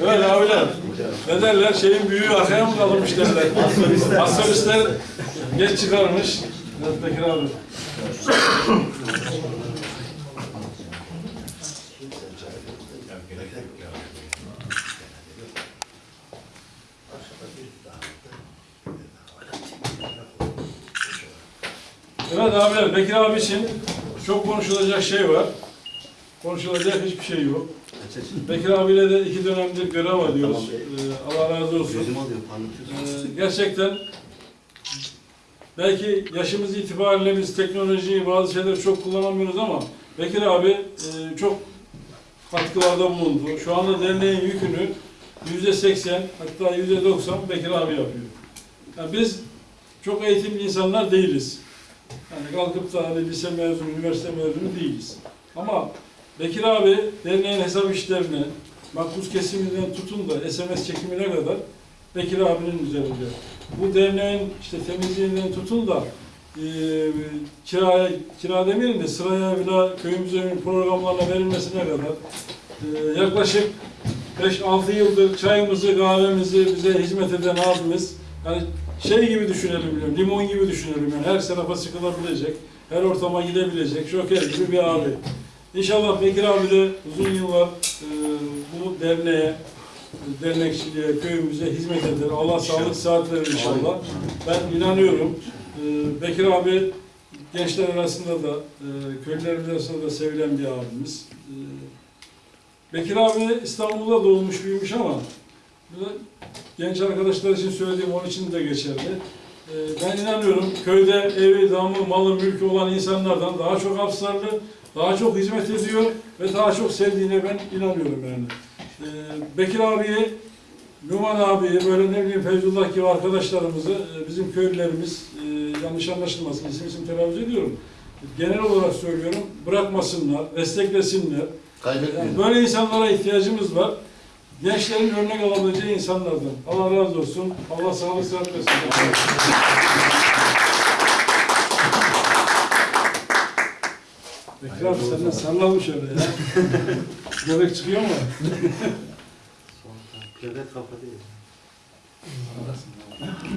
Evet abiler. Ne derler? Şeyin büyüğü arkaya mı kalmış derler. Astrolistler geç çıkarmış. Bekir abi. Evet abiler, Bekir abi için çok konuşulacak şey var. Konuşulacak hiçbir şey yok. Bekir abiyle de iki dönemdir görev alıyoruz. Ee, Allah razı olsun. Gözüm alıyor. Ee, gerçekten belki yaşımız itibariyle biz teknolojiyi bazı şeyleri çok kullanamıyoruz ama Bekir abi e, çok katkılarda bulundu. Şu anda derneğin yükünü yüzde seksen hatta yüzde doksan Bekir abi yapıyor. Yani biz çok eğitimli insanlar değiliz. Yani kalkıp da hani lise mezunu, üniversite mezunu değiliz. Ama Bekir abi derneğin hesap işlerini, makbuz kesiminden tutun da SMS çekimine kadar Bekir abinin üzerinde. Bu derneğin işte temizliğinden tutun da e, kiraya, kira demeyelim de sıraya bile köyümüzün programlarına verilmesine kadar e, yaklaşık 5-6 yıldır çayımızı, kahvemizi bize hizmet eden abimiz yani şey gibi düşünelim, biliyorum, limon gibi düşünelim yani her tarafa sıkılabilecek, her ortama gidebilecek, şoker gibi bir abi. İnşallah Bekir abi de uzun yıllar e, bu derneğe, dernekçiliğe, köyümüze hizmet eder. Allah sağlık saat verir inşallah. Ben inanıyorum. E, Bekir abi gençler arasında da, e, köylülerimiz arasında da sevilen bir abimiz. E, Bekir abi İstanbul'da doğmuş büyümüş ama genç arkadaşlar için söylediğim onun için de geçerli. Ee, Ben inanıyorum köyde evi, damı, malı, mülkü olan insanlardan daha çok hapsarlı, daha çok hizmet ediyor ve daha çok sevdiğine ben inanıyorum yani. Ee, Bekir abiyi, Numan abiyi, böyle ne bileyim Feyzullah gibi arkadaşlarımızı, e, bizim köylülerimiz, e, yanlış anlaşılmasın, isim isim telaffuz ediyorum. Genel olarak söylüyorum, bırakmasınlar, desteklesinler. Yani Kaybetmeyin. böyle insanlara ihtiyacımız var. Gençlerin örnek alabileceği insanlardan. Allah razı olsun. Allah sağlık sıhhat versin. Abi sen de sallamış öyle ya. Göbek çıkıyor mu? Devlet kafa değil.